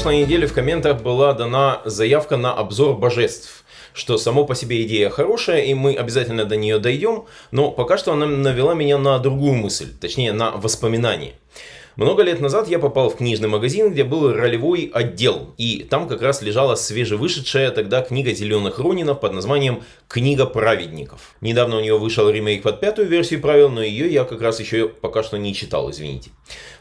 прошлой неделе в комментах была дана заявка на обзор божеств что само по себе идея хорошая, и мы обязательно до нее дойдем, но пока что она навела меня на другую мысль, точнее на воспоминание. Много лет назад я попал в книжный магазин, где был ролевой отдел, и там как раз лежала свежевышедшая тогда книга Зеленых Ронинов под названием «Книга праведников». Недавно у нее вышел ремейк под пятую версию правил, но ее я как раз еще пока что не читал, извините.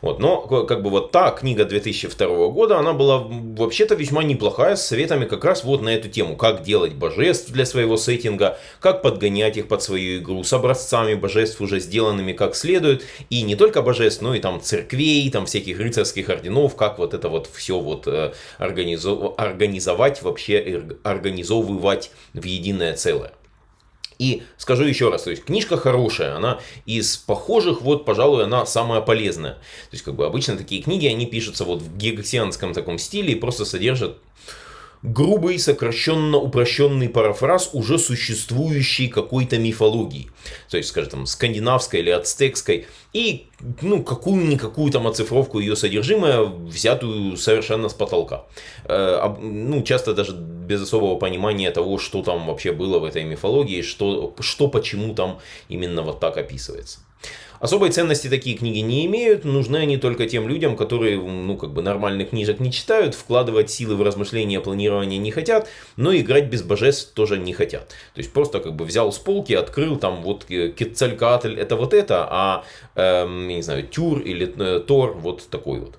Вот, но как бы вот та книга 2002 года, она была вообще-то весьма неплохая, с советами как раз вот на эту тему, как делать божеств для своего сеттинга, как подгонять их под свою игру с образцами божеств уже сделанными как следует, и не только божеств, но и там церквей, кровей, там всяких рыцарских орденов, как вот это вот все вот э, организов... организовать, вообще организовывать в единое целое. И скажу еще раз, то есть книжка хорошая, она из похожих, вот, пожалуй, она самая полезная. То есть, как бы обычно такие книги, они пишутся вот в гексианском таком стиле и просто содержат грубый, сокращенно упрощенный парафраз уже существующей какой-то мифологии. То есть, скажем, там, скандинавской или ацтекской. И, ну, какую-никакую там оцифровку ее содержимое, взятую совершенно с потолка. Э, ну, часто даже без особого понимания того, что там вообще было в этой мифологии, что, что почему там именно вот так описывается. Особой ценности такие книги не имеют, нужны они только тем людям, которые, ну, как бы нормальных книжек не читают, вкладывать силы в размышления, планирование не хотят, но играть без божеств тоже не хотят. То есть просто как бы взял с полки, открыл там вот Кецалькаатль это вот это, а, эм, не знаю, Тюр или э, Тор вот такой вот.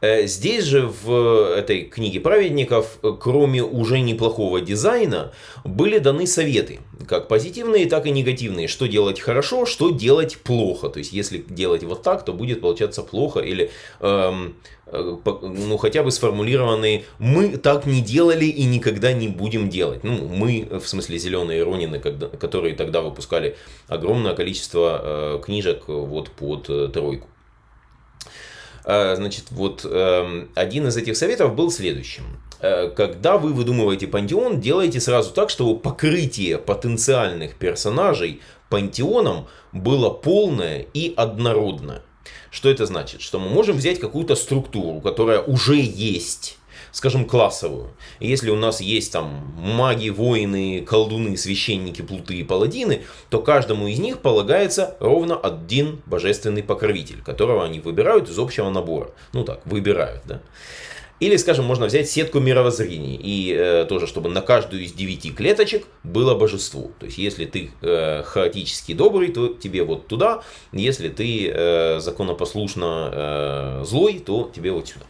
Э, здесь же в этой книге праведников, э, кроме уже неплохого дизайна, были даны советы, как позитивные, так и негативные, что делать хорошо, что делать плохо. То есть, если делать вот так, то будет получаться плохо или эм, э, ну, хотя бы сформулированные «мы так не делали и никогда не будем делать». Ну, мы, в смысле зеленые Ронины, которые тогда выпускали огромное количество э, книжек вот под э, тройку. А, значит, вот эм, один из этих советов был следующим. Э, когда вы выдумываете пантеон, делайте сразу так, чтобы покрытие потенциальных персонажей пантеоном было полное и однородное. Что это значит? Что мы можем взять какую-то структуру, которая уже есть скажем, классовую. Если у нас есть там маги, воины, колдуны, священники, плуты и паладины, то каждому из них полагается ровно один божественный покровитель, которого они выбирают из общего набора. Ну так, выбирают, да. Или, скажем, можно взять сетку мировоззрений, и э, тоже, чтобы на каждую из девяти клеточек было божество. То есть, если ты э, хаотически добрый, то тебе вот туда, если ты э, законопослушно э, злой, то тебе вот сюда.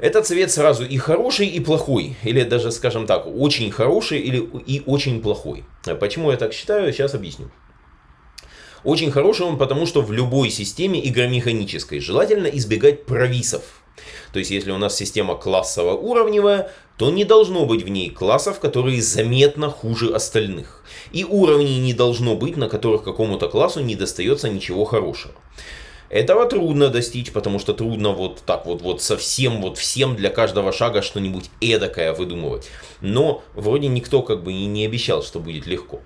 Этот цвет сразу и хороший, и плохой. Или даже, скажем так, очень хороший или и очень плохой. Почему я так считаю, сейчас объясню. Очень хороший он, потому что в любой системе игромеханической желательно избегать провисов. То есть, если у нас система классово-уровневая, то не должно быть в ней классов, которые заметно хуже остальных. И уровней не должно быть, на которых какому-то классу не достается ничего хорошего. Этого трудно достичь, потому что трудно вот так вот, вот совсем вот всем для каждого шага что-нибудь эдакое выдумывать. Но вроде никто как бы и не обещал, что будет легко.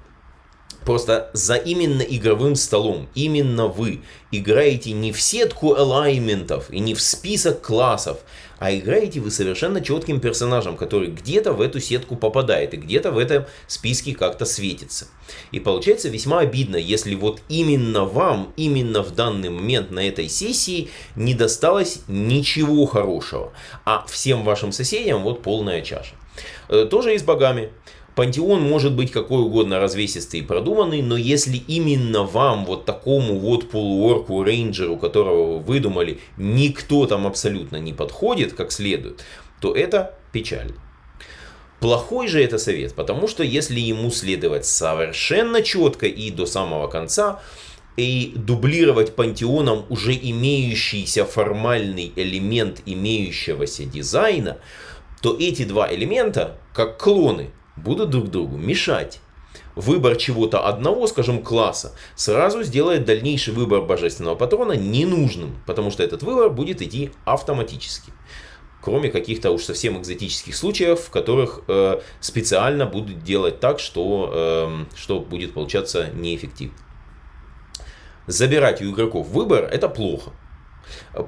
Просто за именно игровым столом, именно вы играете не в сетку элайментов и не в список классов, а играете вы совершенно четким персонажем, который где-то в эту сетку попадает и где-то в этом списке как-то светится. И получается весьма обидно, если вот именно вам, именно в данный момент на этой сессии не досталось ничего хорошего, а всем вашим соседям вот полная чаша. Э, тоже и с богами. Пантеон может быть какой угодно развесистый и продуманный, но если именно вам, вот такому вот полуорку, рейнджеру, которого вы выдумали, никто там абсолютно не подходит как следует, то это печаль. Плохой же это совет, потому что если ему следовать совершенно четко и до самого конца, и дублировать пантеоном уже имеющийся формальный элемент имеющегося дизайна, то эти два элемента, как клоны, будут друг другу мешать. Выбор чего-то одного, скажем, класса, сразу сделает дальнейший выбор божественного патрона ненужным, потому что этот выбор будет идти автоматически. Кроме каких-то уж совсем экзотических случаев, в которых э, специально будут делать так, что, э, что будет получаться неэффективно. Забирать у игроков выбор это плохо.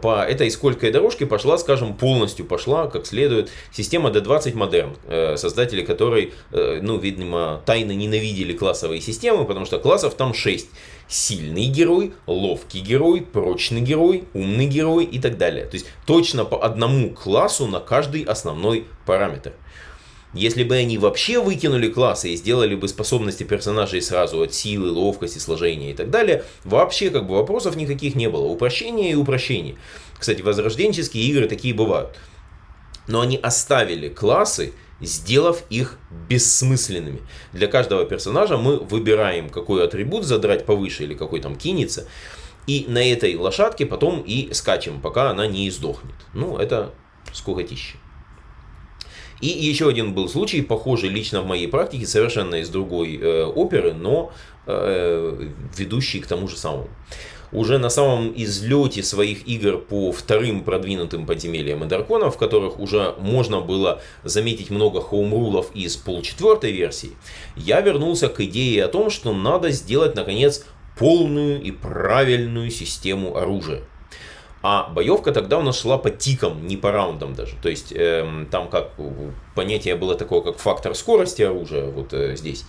По этой сколькой дорожке пошла, скажем, полностью пошла, как следует, система D20 Modern, э, создатели которой, э, ну, видимо, тайно ненавидели классовые системы, потому что классов там 6. Сильный герой, ловкий герой, прочный герой, умный герой и так далее. То есть точно по одному классу на каждый основной параметр. Если бы они вообще выкинули классы и сделали бы способности персонажей сразу от силы, ловкости, сложения и так далее, вообще как бы вопросов никаких не было. Упрощение и упрощение. Кстати, возрожденческие игры такие бывают. Но они оставили классы, сделав их бессмысленными. Для каждого персонажа мы выбираем, какой атрибут задрать повыше или какой там кинется. И на этой лошадке потом и скачем, пока она не издохнет. Ну, это скукотища. И еще один был случай, похожий лично в моей практике, совершенно из другой э, оперы, но э, ведущий к тому же самому. Уже на самом излете своих игр по вторым продвинутым подземельям и драконов, в которых уже можно было заметить много хоумрулов из полчетвертой версии, я вернулся к идее о том, что надо сделать наконец полную и правильную систему оружия. А боевка тогда у нас шла по тикам, не по раундам даже. То есть э, там как понятие было такое, как фактор скорости оружия вот э, здесь.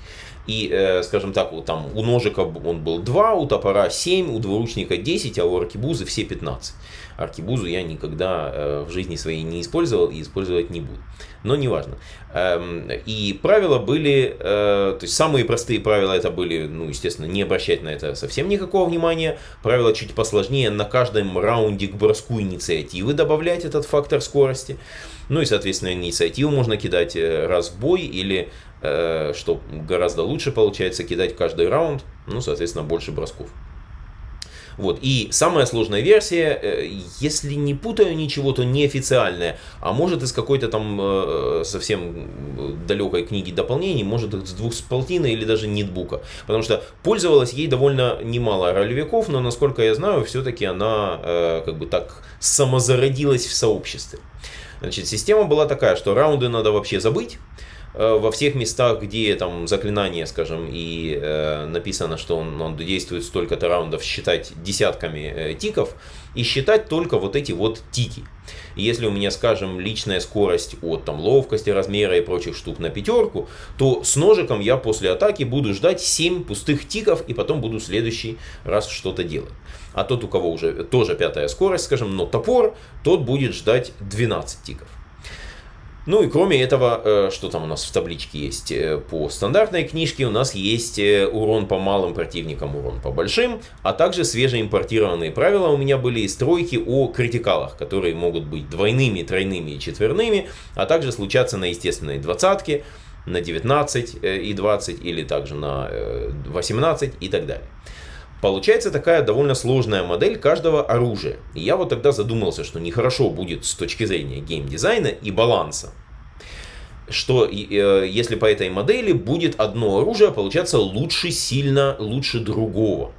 И, э, скажем так, вот там у ножика он был 2, у топора 7, у двуручника 10, а у аркибузы все 15. Аркибузу я никогда э, в жизни своей не использовал и использовать не буду. Но неважно. Эм, и правила были, э, то есть самые простые правила это были, ну, естественно, не обращать на это совсем никакого внимания. Правила чуть посложнее, на каждом раунде к броску инициативы добавлять этот фактор скорости. Ну и, соответственно, инициативу можно кидать раз в бой или, что гораздо лучше получается, кидать каждый раунд, ну, соответственно, больше бросков. Вот. И самая сложная версия, э, если не путаю ничего, то неофициальная, а может из какой-то там э, совсем далекой книги дополнений, может с двух с полтины или даже нетбука. Потому что пользовалась ей довольно немало ролевиков, но насколько я знаю, все-таки она э, как бы так самозародилась в сообществе. Значит, система была такая, что раунды надо вообще забыть. Э, во всех местах, где там заклинание, скажем, и э, написано, что он, он действует столько-то раундов, считать десятками э, тиков и считать только вот эти вот тики. если у меня, скажем, личная скорость от там ловкости, размера и прочих штук на пятерку, то с ножиком я после атаки буду ждать 7 пустых тиков и потом буду следующий раз что-то делать. А тот, у кого уже тоже пятая скорость, скажем, но топор, тот будет ждать 12 тиков. Ну и кроме этого, э, что там у нас в табличке есть? Э, по стандартной книжке у нас есть э, урон по малым противникам, урон по большим, а также свежеимпортированные правила у меня были из тройки о критикалах, которые могут быть двойными, тройными и четверными, а также случаться на естественной двадцатке, на 19 и 20 или также на 18 и так далее. Получается такая довольно сложная модель каждого оружия. И я вот тогда задумался, что нехорошо будет с точки зрения геймдизайна и баланса. Что э, если по этой модели будет одно оружие получаться лучше сильно, лучше другого.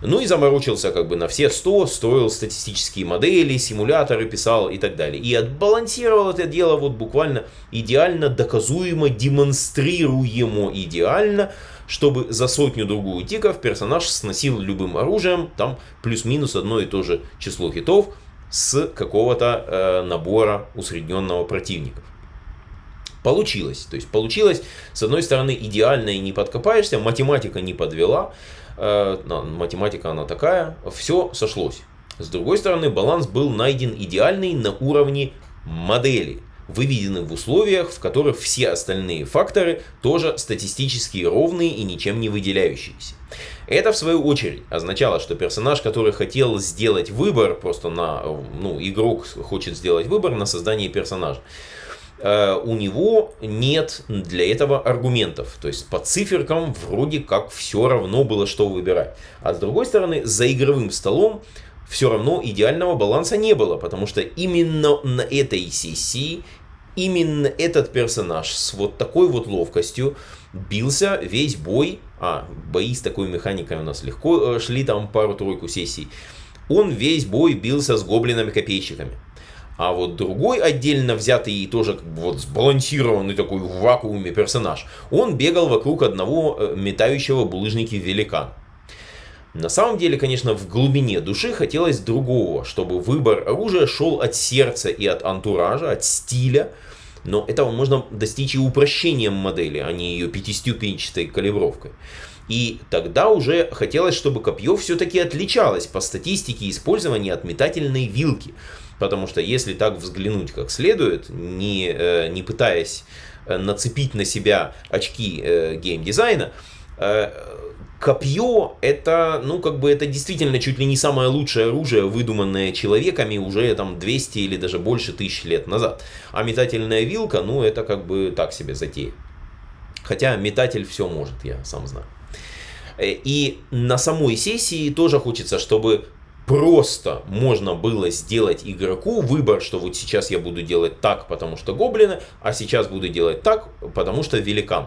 Ну и заморочился как бы на все 100, строил статистические модели, симуляторы писал и так далее. И отбалансировал это дело вот буквально идеально, доказуемо, демонстрируемо идеально, чтобы за сотню-другую тиков персонаж сносил любым оружием, там плюс-минус одно и то же число хитов с какого-то э, набора усредненного противников. Получилось. То есть получилось, с одной стороны, идеально и не подкопаешься, математика не подвела, э, математика она такая, все сошлось. С другой стороны, баланс был найден идеальный на уровне модели выведены в условиях, в которых все остальные факторы тоже статистически ровные и ничем не выделяющиеся. Это, в свою очередь, означало, что персонаж, который хотел сделать выбор, просто на, ну, игрок хочет сделать выбор на создание персонажа, э, у него нет для этого аргументов. То есть по циферкам вроде как все равно было, что выбирать. А с другой стороны, за игровым столом все равно идеального баланса не было, потому что именно на этой сессии именно этот персонаж с вот такой вот ловкостью бился весь бой, а бои с такой механикой у нас легко э, шли там пару-тройку сессий, он весь бой бился с гоблинами-копейщиками. А вот другой отдельно взятый и тоже как бы вот сбалансированный такой в вакууме персонаж, он бегал вокруг одного э, метающего булыжники великана. На самом деле, конечно, в глубине души хотелось другого, чтобы выбор оружия шел от сердца и от антуража, от стиля, но этого можно достичь и упрощением модели, а не ее пятиступенчатой калибровкой. И тогда уже хотелось, чтобы копье все-таки отличалось по статистике использования от метательной вилки. Потому что если так взглянуть как следует, не, э, не пытаясь э, нацепить на себя очки э, геймдизайна, копье это, ну, как бы это действительно чуть ли не самое лучшее оружие, выдуманное человеками уже там 200 или даже больше тысяч лет назад. А метательная вилка, ну, это как бы так себе затея. Хотя метатель все может, я сам знаю. Э, и на самой сессии тоже хочется, чтобы просто можно было сделать игроку выбор, что вот сейчас я буду делать так, потому что гоблины, а сейчас буду делать так, потому что великан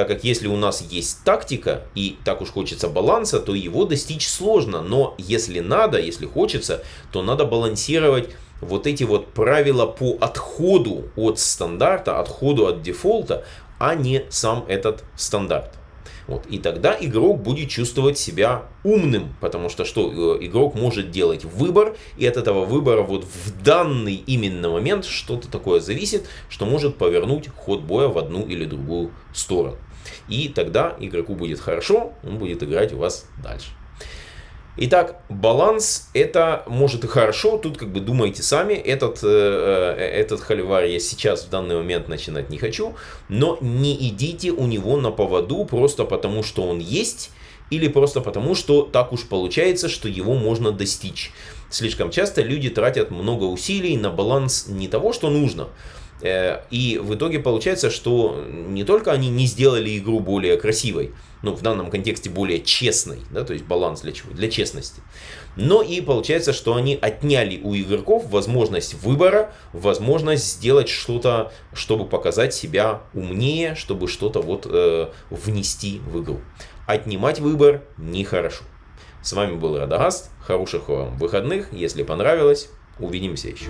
так как если у нас есть тактика и так уж хочется баланса, то его достичь сложно, но если надо, если хочется, то надо балансировать вот эти вот правила по отходу от стандарта, отходу от дефолта, а не сам этот стандарт. Вот. И тогда игрок будет чувствовать себя умным, потому что что э, игрок может делать выбор, и от этого выбора вот в данный именно момент что-то такое зависит, что может повернуть ход боя в одну или другую сторону. И тогда игроку будет хорошо, он будет играть у вас дальше. Итак, баланс это может и хорошо, тут как бы думайте сами, этот, э, э, этот холивар я сейчас в данный момент начинать не хочу, но не идите у него на поводу просто потому, что он есть, или просто потому, что так уж получается, что его можно достичь. Слишком часто люди тратят много усилий на баланс не того, что нужно, и в итоге получается, что не только они не сделали игру более красивой, ну, в данном контексте более честной, да, то есть баланс для чего? Для честности. Но и получается, что они отняли у игроков возможность выбора, возможность сделать что-то, чтобы показать себя умнее, чтобы что-то вот э, внести в игру. Отнимать выбор нехорошо. С вами был Радагаст. Хороших вам выходных. Если понравилось, увидимся еще.